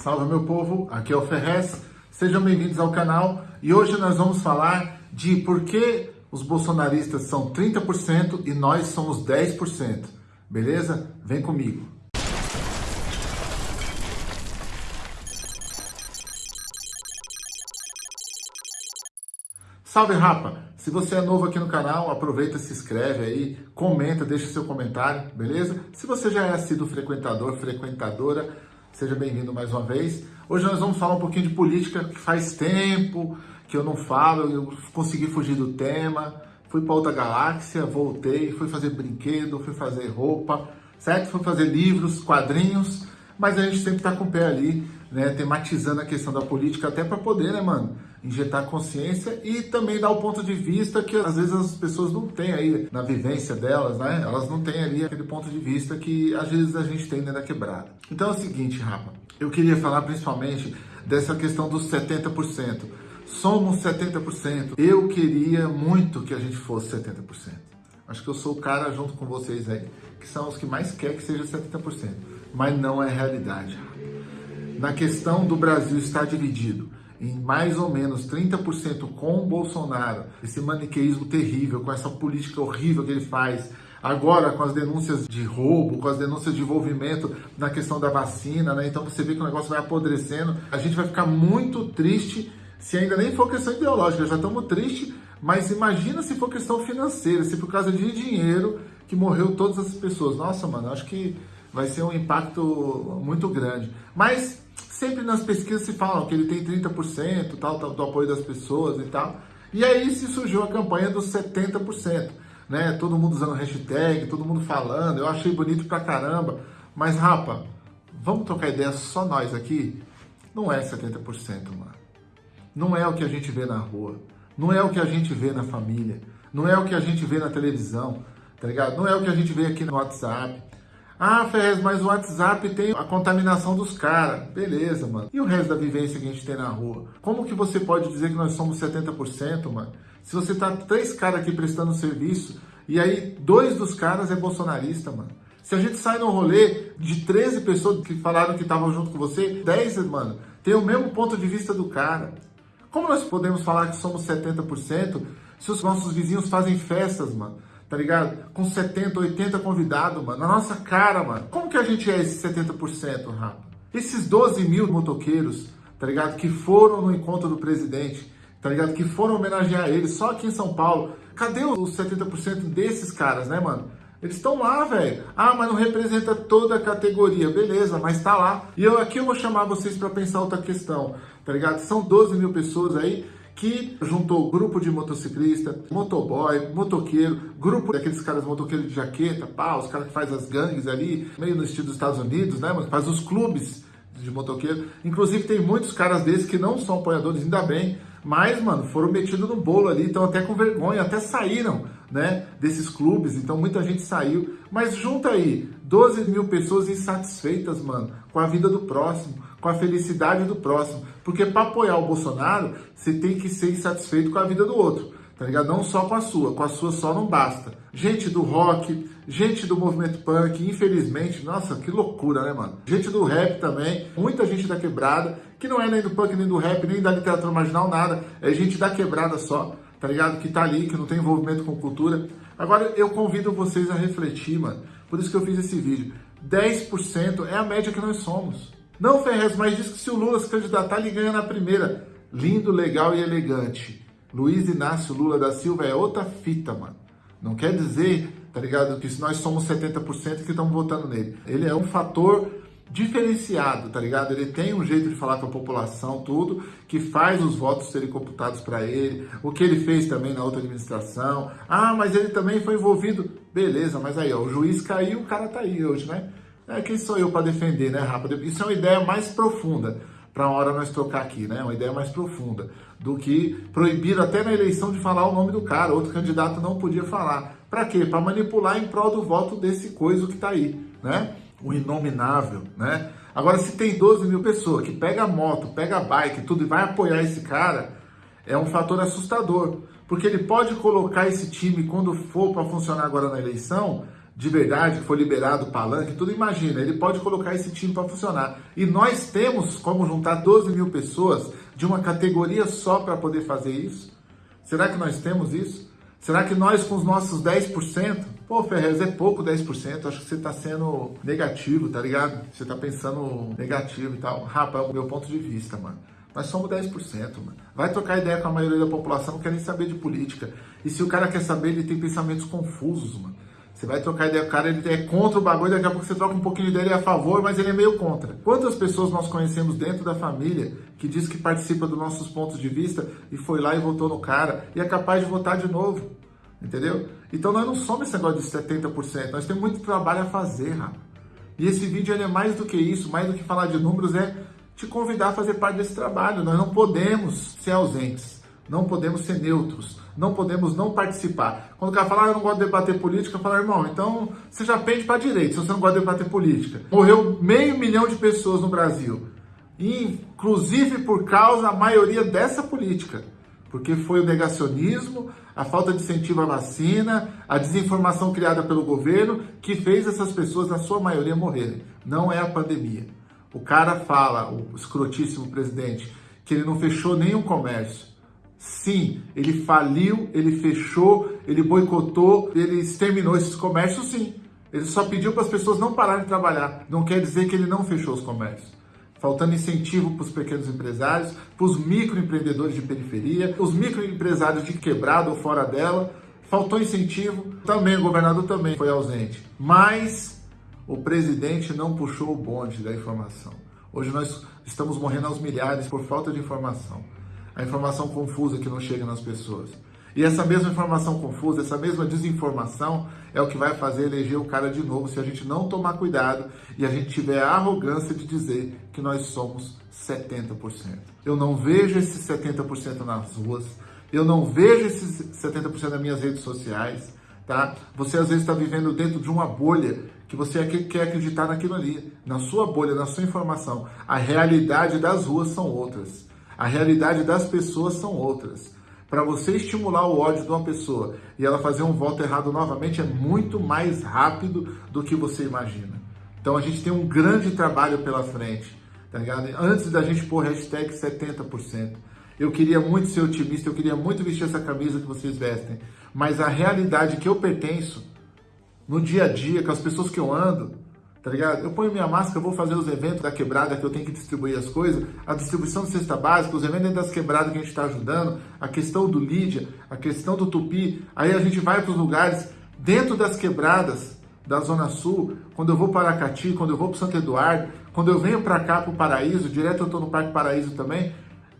Salve meu povo, aqui é o Ferrez, sejam bem-vindos ao canal e hoje nós vamos falar de por que os bolsonaristas são 30% e nós somos 10%, beleza? Vem comigo. Salve rapa! Se você é novo aqui no canal, aproveita, se inscreve aí, comenta, deixa seu comentário, beleza? Se você já é sido frequentador, frequentadora, seja bem-vindo mais uma vez. Hoje nós vamos falar um pouquinho de política, que faz tempo que eu não falo, eu consegui fugir do tema, fui para outra galáxia, voltei, fui fazer brinquedo, fui fazer roupa, certo? Fui fazer livros, quadrinhos, mas a gente sempre está com o pé ali, né, tematizando a questão da política, até para poder, né, mano, injetar consciência e também dar o ponto de vista que às vezes as pessoas não têm aí na vivência delas, né? Elas não têm ali aquele ponto de vista que às vezes a gente tem dentro da quebrada. Então é o seguinte, Rafa, eu queria falar principalmente dessa questão dos 70%. Somos 70%. Eu queria muito que a gente fosse 70%. Acho que eu sou o cara junto com vocês aí, que são os que mais quer que seja 70%. Mas não é realidade. Na questão do Brasil estar dividido em mais ou menos 30% com o Bolsonaro, esse maniqueísmo terrível, com essa política horrível que ele faz, agora com as denúncias de roubo, com as denúncias de envolvimento na questão da vacina, né? Então você vê que o negócio vai apodrecendo, a gente vai ficar muito triste se ainda nem for questão ideológica, já estamos tristes, mas imagina se for questão financeira, se por causa de dinheiro que morreu todas as pessoas. Nossa, mano, acho que vai ser um impacto muito grande. Mas sempre nas pesquisas se falam que ele tem 30% tal, tal, do apoio das pessoas e tal. E aí se surgiu a campanha dos 70%, né? Todo mundo usando hashtag, todo mundo falando, eu achei bonito pra caramba. Mas, rapa, vamos trocar ideia só nós aqui? Não é 70%, mano. Não é o que a gente vê na rua. Não é o que a gente vê na família. Não é o que a gente vê na televisão, tá ligado? Não é o que a gente vê aqui no WhatsApp. Ah, Ferrez, mas o WhatsApp tem a contaminação dos caras. Beleza, mano. E o resto da vivência que a gente tem na rua? Como que você pode dizer que nós somos 70%, mano? Se você tá três caras aqui prestando serviço e aí dois dos caras é bolsonarista, mano. Se a gente sai no rolê de 13 pessoas que falaram que estavam junto com você, 10, mano, tem o mesmo ponto de vista do cara. Como nós podemos falar que somos 70% se os nossos vizinhos fazem festas, mano? Tá ligado? Com 70, 80 convidados, mano, na nossa cara, mano. Como que a gente é esse 70%, rapa? Esses 12 mil motoqueiros, tá ligado? Que foram no encontro do presidente, tá ligado? Que foram homenagear ele só aqui em São Paulo. Cadê os 70% desses caras, né, mano? Eles estão lá, velho. Ah, mas não representa toda a categoria. Beleza, mas tá lá. E eu aqui eu vou chamar vocês para pensar outra questão, tá ligado? São 12 mil pessoas aí que juntou grupo de motociclista, motoboy, motoqueiro, grupo daqueles caras motoqueiros de jaqueta, pá, os caras que faz as gangues ali, meio no estilo dos Estados Unidos, né, mano? Faz os clubes de motoqueiro. Inclusive tem muitos caras desses que não são apoiadores, ainda bem, mas, mano, foram metidos no bolo ali, estão até com vergonha, até saíram, né, desses clubes, então muita gente saiu. Mas junta aí, 12 mil pessoas insatisfeitas, mano, com a vida do próximo, com a felicidade do próximo. Porque para apoiar o Bolsonaro, você tem que ser insatisfeito com a vida do outro, tá ligado? Não só com a sua, com a sua só não basta. Gente do rock, gente do movimento punk, infelizmente, nossa, que loucura, né, mano? Gente do rap também, muita gente da quebrada, que não é nem do punk, nem do rap, nem da literatura marginal, nada, é gente da quebrada só, tá ligado? Que tá ali, que não tem envolvimento com cultura. Agora eu convido vocês a refletir, mano. Por isso que eu fiz esse vídeo. 10% é a média que nós somos. Não, Ferrez, mas diz que se o Lula se candidatar, ele ganha na primeira. Lindo, legal e elegante. Luiz Inácio Lula da Silva é outra fita, mano. Não quer dizer, tá ligado, que se nós somos 70% que estamos votando nele. Ele é um fator diferenciado, tá ligado? Ele tem um jeito de falar com a população, tudo, que faz os votos serem computados para ele, o que ele fez também na outra administração. Ah, mas ele também foi envolvido. Beleza, mas aí, ó, o juiz caiu, o cara tá aí hoje, né? É, quem sou eu para defender, né, Rafa? Isso é uma ideia mais profunda para a hora nós trocar aqui, né? Uma ideia mais profunda do que proibir até na eleição de falar o nome do cara. Outro candidato não podia falar. Para quê? Para manipular em prol do voto desse coisa que está aí, né? O inominável, né? Agora, se tem 12 mil pessoas que pega moto, pega bike, tudo e vai apoiar esse cara, é um fator assustador. Porque ele pode colocar esse time, quando for para funcionar agora na eleição, de verdade, que foi liberado o palanque, tudo imagina, ele pode colocar esse time para funcionar. E nós temos como juntar 12 mil pessoas de uma categoria só para poder fazer isso? Será que nós temos isso? Será que nós com os nossos 10%, pô, Ferrez, é pouco 10%, acho que você está sendo negativo, tá ligado? Você está pensando negativo e tal. Rapaz, é o meu ponto de vista, mano. Nós somos 10%, mano. Vai trocar ideia com a maioria da população, não quer nem saber de política. E se o cara quer saber, ele tem pensamentos confusos, mano. Você vai trocar ideia com o cara, ele é contra o bagulho, daqui a pouco você troca um pouquinho dele, ele é a favor, mas ele é meio contra. Quantas pessoas nós conhecemos dentro da família que diz que participa dos nossos pontos de vista e foi lá e votou no cara e é capaz de votar de novo? Entendeu? Então nós não somos esse negócio de 70%, nós temos muito trabalho a fazer, rapaz. E esse vídeo é mais do que isso, mais do que falar de números, é te convidar a fazer parte desse trabalho. Nós não podemos ser ausentes, não podemos ser neutros, não podemos não participar. Quando o cara fala, ah, eu não gosto de debater política, eu falo, irmão, então você já pende para a direita, se você não gosta de debater política. Morreu meio milhão de pessoas no Brasil, inclusive por causa, a maioria dessa política. Porque foi o negacionismo, a falta de incentivo à vacina, a desinformação criada pelo governo que fez essas pessoas, na sua maioria, morrerem. Não é a pandemia. O cara fala, o escrotíssimo presidente, que ele não fechou nenhum comércio. Sim, ele faliu, ele fechou, ele boicotou, ele exterminou esses comércios, sim. Ele só pediu para as pessoas não pararem de trabalhar. Não quer dizer que ele não fechou os comércios. Faltando incentivo para os pequenos empresários, para os microempreendedores de periferia, os microempresários de quebrada ou fora dela. Faltou incentivo. Também o governador também foi ausente. Mas o presidente não puxou o bonde da informação. Hoje nós estamos morrendo aos milhares por falta de informação a informação confusa que não chega nas pessoas. E essa mesma informação confusa, essa mesma desinformação é o que vai fazer eleger o cara de novo se a gente não tomar cuidado e a gente tiver a arrogância de dizer que nós somos 70%. Eu não vejo esses 70% nas ruas, eu não vejo esses 70% nas minhas redes sociais, tá? Você às vezes está vivendo dentro de uma bolha que você quer acreditar naquilo ali, na sua bolha, na sua informação. A realidade das ruas são outras. A realidade das pessoas são outras. Para você estimular o ódio de uma pessoa e ela fazer um voto errado novamente é muito mais rápido do que você imagina. Então a gente tem um grande trabalho pela frente, tá ligado? Antes da gente pôr hashtag 70%. Eu queria muito ser otimista, eu queria muito vestir essa camisa que vocês vestem, mas a realidade que eu pertenço, no dia a dia, com as pessoas que eu ando, tá ligado? Eu ponho minha máscara, vou fazer os eventos da quebrada que eu tenho que distribuir as coisas, a distribuição de cesta básica, os eventos das quebradas que a gente está ajudando, a questão do Lídia, a questão do Tupi, aí a gente vai para os lugares dentro das quebradas da Zona Sul, quando eu vou para Aracati, quando eu vou para Santo Eduardo, quando eu venho para cá para o Paraíso, direto eu estou no Parque Paraíso também,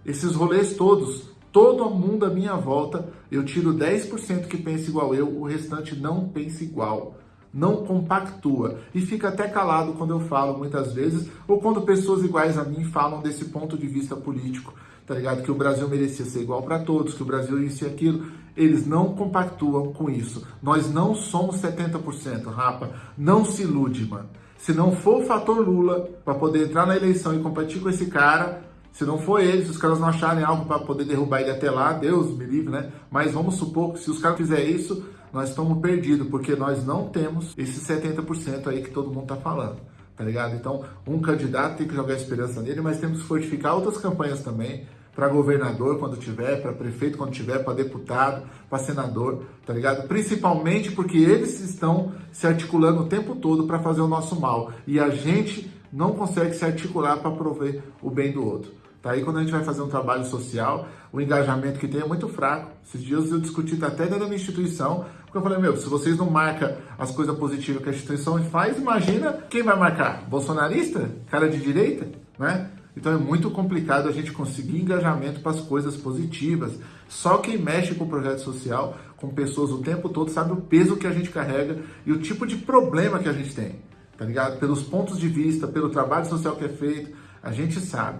esses rolês todos, todo mundo à minha volta, eu tiro 10% que pensa igual eu, o restante não pensa igual não compactua e fica até calado quando eu falo muitas vezes ou quando pessoas iguais a mim falam desse ponto de vista político, tá ligado? Que o Brasil merecia ser igual para todos, que o Brasil isso e aquilo. Eles não compactuam com isso. Nós não somos 70%, rapa. Não se ilude, mano. Se não for o fator Lula para poder entrar na eleição e competir com esse cara, se não for ele, se os caras não acharem algo para poder derrubar ele até lá, Deus me livre, né? Mas vamos supor que se os caras fizerem isso, nós estamos perdidos, porque nós não temos esse 70% aí que todo mundo está falando, tá ligado? Então, um candidato tem que jogar esperança nele, mas temos que fortificar outras campanhas também, para governador quando tiver, para prefeito quando tiver, para deputado, para senador, tá ligado? Principalmente porque eles estão se articulando o tempo todo para fazer o nosso mal e a gente não consegue se articular para prover o bem do outro. Tá aí quando a gente vai fazer um trabalho social, o engajamento que tem é muito fraco. Esses dias eu discuti até dentro da minha instituição, porque eu falei, meu, se vocês não marcam as coisas positivas que a instituição faz, imagina quem vai marcar? Bolsonarista? Cara de direita? Né? Então é muito complicado a gente conseguir engajamento para as coisas positivas. Só quem mexe com o projeto social, com pessoas o tempo todo, sabe o peso que a gente carrega e o tipo de problema que a gente tem, tá ligado? Pelos pontos de vista, pelo trabalho social que é feito, a gente sabe.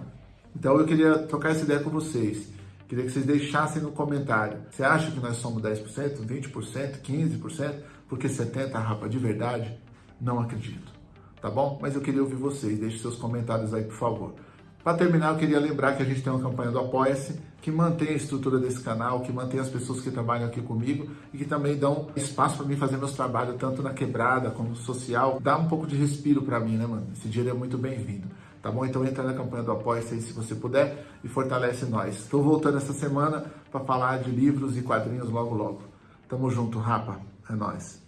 Então eu queria trocar essa ideia com vocês. Queria que vocês deixassem no comentário. Você acha que nós somos 10%, 20%, 15%? Porque 70%, rapa, de verdade? Não acredito. Tá bom? Mas eu queria ouvir vocês. Deixe seus comentários aí, por favor. Para terminar, eu queria lembrar que a gente tem uma campanha do Apoia-se. que mantém a estrutura desse canal, que mantém as pessoas que trabalham aqui comigo e que também dão espaço para mim fazer meus trabalhos tanto na quebrada como no social. Dá um pouco de respiro para mim, né, mano? Esse dinheiro é muito bem-vindo. Tá bom? Então entra na campanha do Apoia-se aí se você puder e fortalece nós. Estou voltando essa semana para falar de livros e quadrinhos logo logo. Tamo junto, rapa. É nóis.